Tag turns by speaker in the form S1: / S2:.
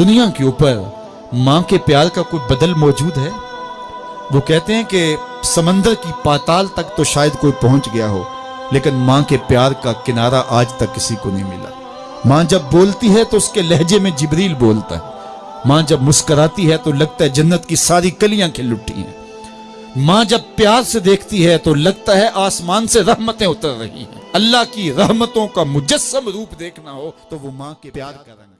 S1: دنیا کے اوپر ماں کے پیار کا کوئی بدل موجود ہے؟ وہ کہتے ہیں کہ سمندر کی پاتال تک تو شاید کوئی پہنچ گیا ہو، لیکن ماں کے پیار کا کنارہ آج تک کسی کو نہیں ملا۔ ماں جب بولتی ہے تو اس کے لہجے میں جبریل بولتا ہے۔ ماں جب مسکراتی ہے تو لگتا ہے جنت کی ساری کلیاں کھل اٹھی ہیں۔ ماں جب پیار سے دیکھتی ہے تو لگتا ہے آسمان سے رحمتیں اتر رہی ہیں۔ اللہ کی رحمتوں کا مجسم روپ دیکھنا ہو تو وہ ماں کے پیار کا رنگ